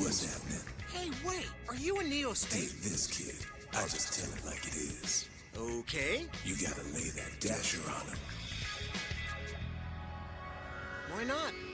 What's happening? Hey, wait. Are you a Neo Dig Take this, kid. I just tell it like it is. Okay. You gotta lay that dasher on him. Why not?